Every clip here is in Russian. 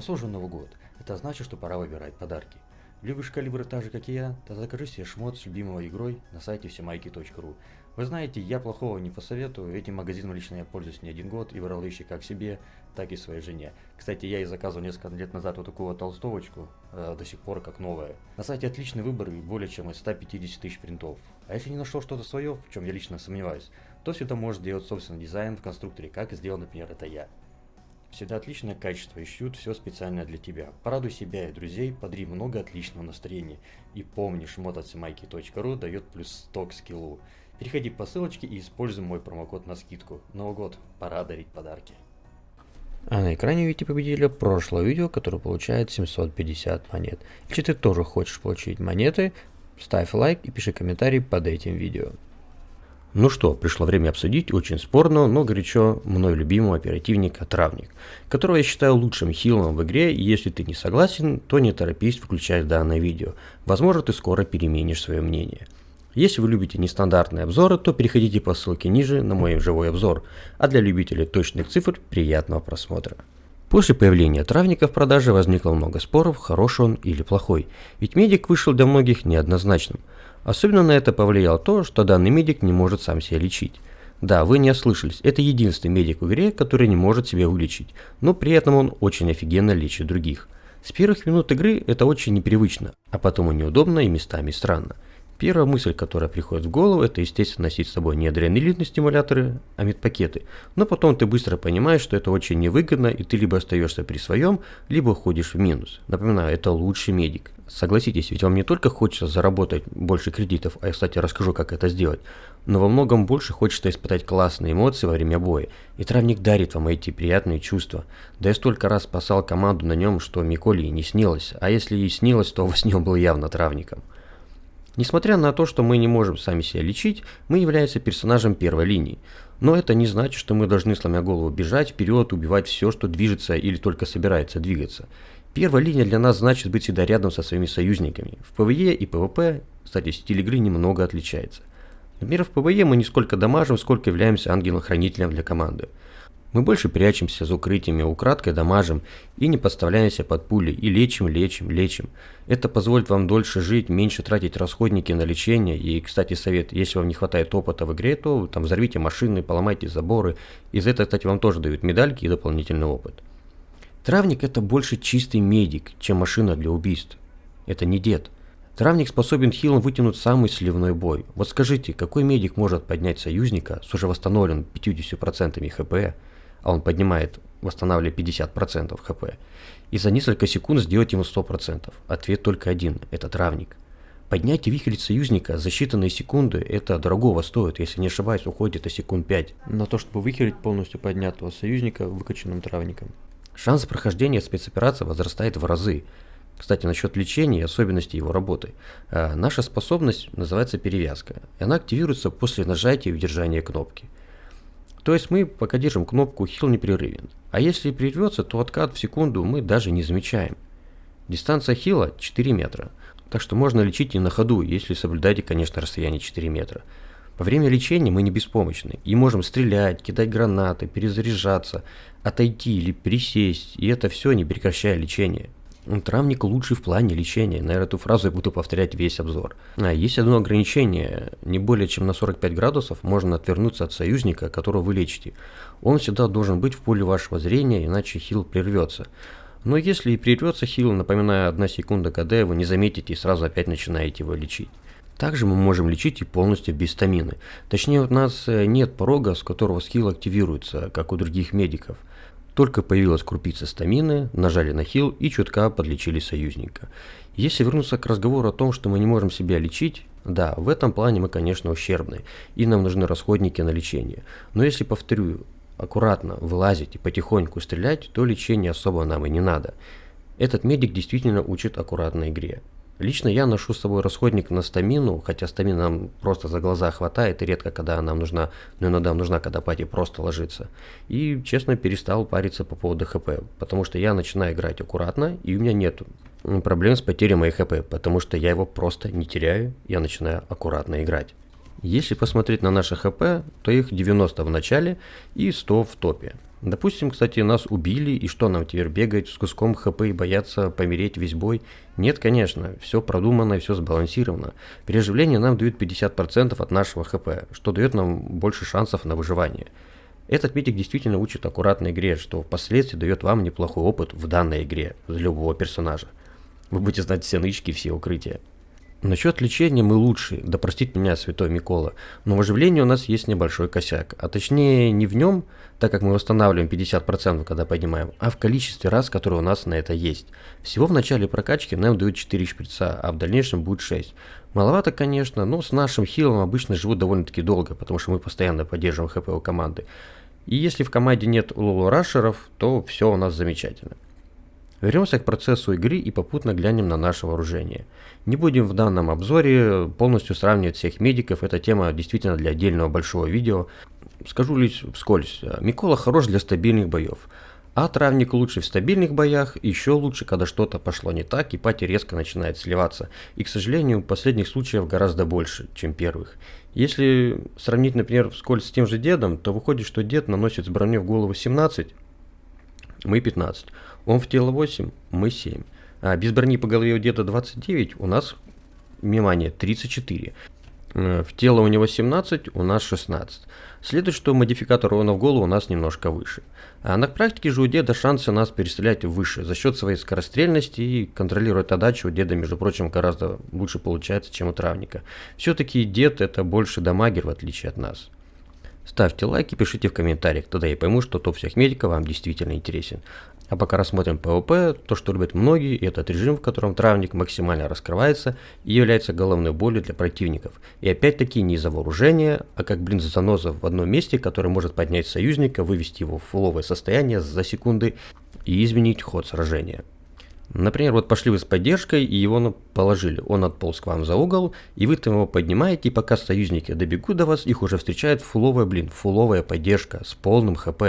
носу уже Новый год. Это значит, что пора выбирать подарки. Любишь калибры так же, как и я? Тогда закажи себе шмот с любимой игрой на сайте всемайки.ру. Вы знаете, я плохого не посоветую, этим магазином лично я пользуюсь не один год и брал вещи как себе, так и своей жене. Кстати, я и заказывал несколько лет назад вот такую вот толстовочку, э, до сих пор как новая. На сайте отличный выбор и более чем из 150 тысяч принтов. А если не нашел что-то свое, в чем я лично сомневаюсь, то всегда можешь сделать собственный дизайн в конструкторе, как сделал, например, это я. Всегда отличное качество, ищут все специально для тебя. Порадуй себя и друзей, подари много отличного настроения. И помни, шмот от дает плюс 100 к скиллу. Переходи по ссылочке и используй мой промокод на скидку. Новый год, пора дарить подарки. А на экране видите победителя прошлого видео, который получает 750 монет. Если ты тоже хочешь получить монеты, ставь лайк и пиши комментарий под этим видео. Ну что, пришло время обсудить очень спорного, но горячо мной любимого оперативника Травник, которого я считаю лучшим хилом в игре, и если ты не согласен, то не торопись включать данное видео. Возможно, ты скоро переменишь свое мнение. Если вы любите нестандартные обзоры, то переходите по ссылке ниже на мой живой обзор, а для любителей точных цифр приятного просмотра. После появления травника в продаже возникло много споров, хороший он или плохой, ведь медик вышел для многих неоднозначным – Особенно на это повлияло то, что данный медик не может сам себя лечить. Да, вы не ослышались, это единственный медик в игре, который не может себя вылечить, но при этом он очень офигенно лечит других. С первых минут игры это очень непривычно, а потом и неудобно и местами странно. Первая мысль, которая приходит в голову, это естественно носить с собой не адреналинные стимуляторы, а медпакеты. Но потом ты быстро понимаешь, что это очень невыгодно, и ты либо остаешься при своем, либо уходишь в минус. Напоминаю, это лучший медик. Согласитесь, ведь вам не только хочется заработать больше кредитов, а я, кстати, расскажу, как это сделать, но во многом больше хочется испытать классные эмоции во время боя. И травник дарит вам эти приятные чувства. Да я столько раз спасал команду на нем, что Миколи и не снилось, а если и снилось, то во сне был явно травником. Несмотря на то, что мы не можем сами себя лечить, мы являемся персонажем первой линии. Но это не значит, что мы должны, сломя голову, бежать вперед, убивать все, что движется или только собирается двигаться. Первая линия для нас значит быть всегда рядом со своими союзниками. В PvE и PvP, кстати, стиль игры немного отличается. Например, в PvE мы не сколько дамажим, сколько являемся ангелом-хранителем для команды. Мы больше прячемся за укрытиями, украдкой дамажим и не подставляемся под пули, и лечим, лечим, лечим. Это позволит вам дольше жить, меньше тратить расходники на лечение. И, кстати, совет, если вам не хватает опыта в игре, то там взорвите машины, поломайте заборы. Из этого, кстати, вам тоже дают медальки и дополнительный опыт. Травник это больше чистый медик, чем машина для убийств. Это не дед. Травник способен хилом вытянуть самый сливной бой. Вот скажите, какой медик может поднять союзника с уже восстановленным 50% хп, а он поднимает, восстанавливая 50% хп, и за несколько секунд сделать ему 100%. Ответ только один – это травник. Поднятие вихрь союзника за считанные секунды – это дорогого стоит, если не ошибаюсь, уходит это секунд 5. На то, чтобы выхилить полностью поднятого союзника выкачанным травником. Шанс прохождения спецоперации возрастает в разы. Кстати, насчет лечения и особенностей его работы. А, наша способность называется перевязка. И она активируется после нажатия и удержания кнопки. То есть мы, пока держим кнопку, хил непрерывен. А если прервется, то откат в секунду мы даже не замечаем. Дистанция хила 4 метра. Так что можно лечить и на ходу, если соблюдаете, конечно, расстояние 4 метра. Во время лечения мы не беспомощны и можем стрелять, кидать гранаты, перезаряжаться, отойти или присесть, и это все не прекращая лечение. Травник лучший в плане лечения. Наверное, эту фразу я буду повторять весь обзор. А, есть одно ограничение. Не более чем на 45 градусов можно отвернуться от союзника, которого вы лечите. Он всегда должен быть в поле вашего зрения, иначе хил прервется. Но если и прервется хил, напоминаю, одна секунда КД, вы не заметите и сразу опять начинаете его лечить. Также мы можем лечить и полностью без стамины. Точнее, у нас э, нет порога, с которого скилл активируется, как у других медиков – только появилась крупица стамины, нажали на хил и чутка подлечили союзника. Если вернуться к разговору о том, что мы не можем себя лечить, да, в этом плане мы, конечно, ущербны, и нам нужны расходники на лечение. Но если, повторю, аккуратно вылазить и потихоньку стрелять, то лечения особо нам и не надо. Этот медик действительно учит аккуратной игре. Лично я ношу с собой расходник на стамину, хотя стамина нам просто за глаза хватает, и редко когда она нужна, но иногда нужна, когда пати просто ложится. И, честно, перестал париться по поводу хп, потому что я начинаю играть аккуратно, и у меня нет проблем с потерей моей хп, потому что я его просто не теряю, я начинаю аккуратно играть. Если посмотреть на наши ХП, то их 90 в начале и 100 в топе. Допустим, кстати, нас убили, и что нам теперь бегать с куском ХП и бояться помереть весь бой? Нет, конечно, все продумано и все сбалансировано. Переживление нам дает 50% от нашего ХП, что дает нам больше шансов на выживание. Этот медик действительно учит аккуратной игре, что впоследствии дает вам неплохой опыт в данной игре для любого персонажа. Вы будете знать все нычки, все укрытия. Насчет лечения мы лучшие, да простит меня святой Микола, но в оживлении у нас есть небольшой косяк, а точнее не в нем, так как мы восстанавливаем 50% когда поднимаем, а в количестве раз, которые у нас на это есть. Всего в начале прокачки нам дают 4 шприца, а в дальнейшем будет 6. Маловато, конечно, но с нашим хилом обычно живут довольно-таки долго, потому что мы постоянно поддерживаем хп у команды. И если в команде нет лулурашеров, то все у нас замечательно. Вернемся к процессу игры и попутно глянем на наше вооружение. Не будем в данном обзоре полностью сравнивать всех медиков, эта тема действительно для отдельного большого видео. Скажу лишь вскользь, Микола хорош для стабильных боев. А травник лучше в стабильных боях, еще лучше, когда что-то пошло не так и пати резко начинает сливаться. И, к сожалению, последних случаев гораздо больше, чем первых. Если сравнить, например, вскользь с тем же дедом, то выходит, что дед наносит с броней в голову 17, мы 15. Он в тело 8, мы 7. А без брони по голове где-то 29, у нас, внимание, 34. Э, в тело у него 17, у нас 16. Следует, что модификатор урона в голову у нас немножко выше. А на практике же у деда шансы нас перестрелять выше за счет своей скорострельности и контролировать отдачу у деда, между прочим, гораздо лучше получается, чем у травника. Все-таки дед это больше дамагер в отличие от нас. Ставьте лайк и пишите в комментариях, тогда я пойму, что топ всех медиков вам действительно интересен. А пока рассмотрим PvP, то, что любят многие, этот режим, в котором травник максимально раскрывается и является головной болью для противников. И опять-таки не из-за вооружения, а как блин заноза в одном месте, который может поднять союзника, вывести его в фуловое состояние за секунды и изменить ход сражения. Например, вот пошли вы с поддержкой и его положили. Он отполз к вам за угол, и вы там его поднимаете, и пока союзники добегут до вас, их уже встречает фуловая, блин, фуловая поддержка с полным HP.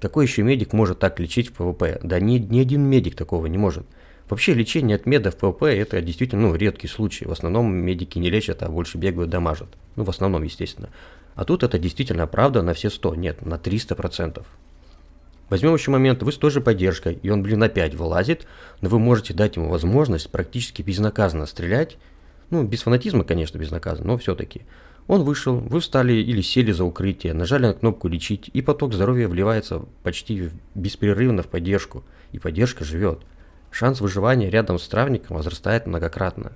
Какой еще медик может так лечить в PvP? Да ни, ни один медик такого не может. Вообще лечение от меда в PvP это действительно ну, редкий случай. В основном медики не лечат, а больше бегают, дамажат. Ну, в основном, естественно. А тут это действительно правда на все 100, нет, на 300%. Возьмем еще момент, вы с той же поддержкой, и он, блин, опять вылазит, но вы можете дать ему возможность практически безнаказанно стрелять. Ну, без фанатизма, конечно, безнаказанно, но все-таки. Он вышел, вы встали или сели за укрытие, нажали на кнопку «Лечить», и поток здоровья вливается почти беспрерывно в поддержку, и поддержка живет. Шанс выживания рядом с травником возрастает многократно.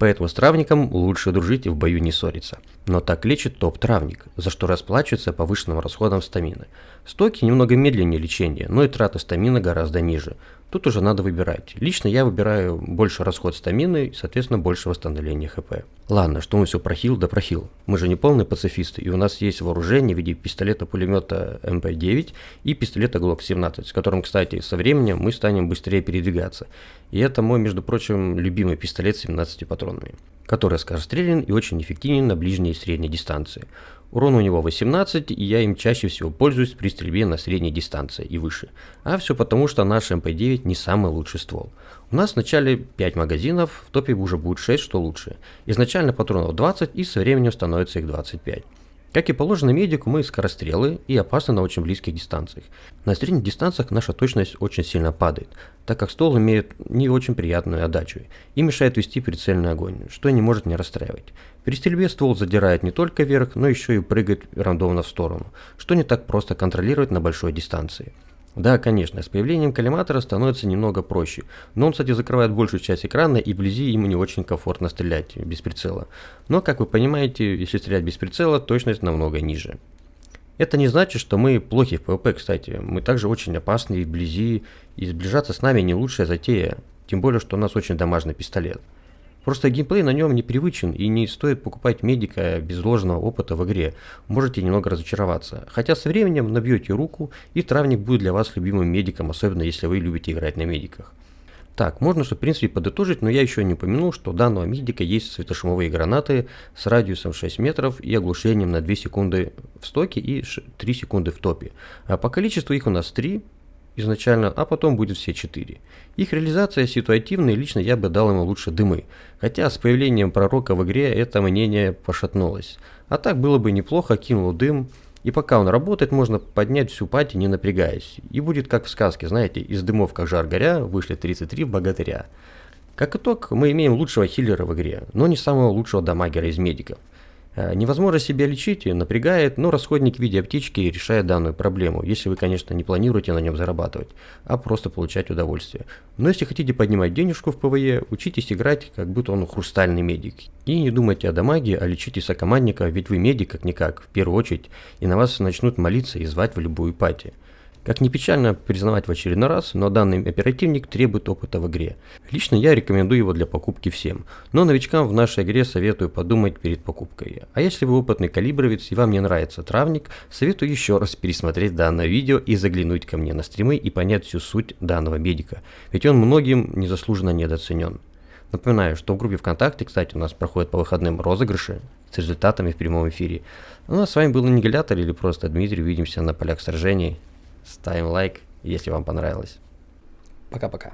Поэтому с травником лучше дружить и в бою не ссориться. Но так лечит топ-травник, за что расплачивается повышенным расходом стамины. Стоки немного медленнее лечения, но и трата стамины гораздо ниже. Тут уже надо выбирать. Лично я выбираю больше расход стамины и, соответственно, больше восстановления хп. Ладно, что мы все прохил да прохил. Мы же не полные пацифисты, и у нас есть вооружение в виде пистолета-пулемета МП-9 и пистолета Glock 17, с которым, кстати, со временем мы станем быстрее передвигаться. И это мой, между прочим, любимый пистолет с 17 патронами, который скорострелен и очень эффективен на ближней и средней дистанции. Урон у него 18, и я им чаще всего пользуюсь при стрельбе на средней дистанции и выше. А все потому, что наш МП-9 не самый лучший ствол. У нас в начале 5 магазинов, в топе уже будет 6, что лучше. Изначально патронов 20 и со временем становится их 25. Как и положено медику, мы скорострелы и опасны на очень близких дистанциях. На средних дистанциях наша точность очень сильно падает, так как ствол имеет не очень приятную отдачу и мешает вести прицельный огонь, что не может не расстраивать. При стрельбе ствол задирает не только вверх, но еще и прыгает рандомно в сторону, что не так просто контролировать на большой дистанции. Да, конечно, с появлением коллиматора становится немного проще, но он, кстати, закрывает большую часть экрана и вблизи ему не очень комфортно стрелять без прицела. Но, как вы понимаете, если стрелять без прицела, точность намного ниже. Это не значит, что мы плохи в PvP, кстати. Мы также очень опасны вблизи, и сближаться с нами не лучшая затея. Тем более, что у нас очень дамажный пистолет. Просто геймплей на нем непривычен и не стоит покупать медика без ложного опыта в игре. Можете немного разочароваться. Хотя со временем набьете руку и травник будет для вас любимым медиком, особенно если вы любите играть на медиках. Так, можно что в принципе подытожить, но я еще не упомянул, что у данного медика есть светошумовые гранаты с радиусом 6 метров и оглушением на 2 секунды в стоке и 3 секунды в топе. А по количеству их у нас 3, изначально, а потом будет все четыре. Их реализация ситуативная, лично я бы дал ему лучше дымы. Хотя с появлением пророка в игре это мнение пошатнулось. А так было бы неплохо, кинул дым, и пока он работает, можно поднять всю пати, не напрягаясь. И будет как в сказке, знаете, из дымов как жар горя вышли 33 богатыря. Как итог, мы имеем лучшего хиллера в игре, но не самого лучшего дамагера из медиков. Э, невозможность себя лечить напрягает, но расходник в виде аптечки решает данную проблему, если вы, конечно, не планируете на нем зарабатывать, а просто получать удовольствие. Но если хотите поднимать денежку в PvE, учитесь играть, как будто он хрустальный медик. И не думайте о дамаге, а лечите сокомандника, ведь вы медик как-никак, в первую очередь, и на вас начнут молиться и звать в любую пати. Как ни печально признавать в очередной раз, но данный оперативник требует опыта в игре. Лично я рекомендую его для покупки всем, но новичкам в нашей игре советую подумать перед покупкой. А если вы опытный калибровец и вам не нравится травник, советую еще раз пересмотреть данное видео и заглянуть ко мне на стримы и понять всю суть данного медика, ведь он многим незаслуженно недооценен. Напоминаю, что в группе ВКонтакте, кстати, у нас проходят по выходным розыгрыши с результатами в прямом эфире. Ну а с вами был Аннигилятор или просто Дмитрий. Увидимся на полях сражений. Ставим лайк, если вам понравилось. Пока-пока.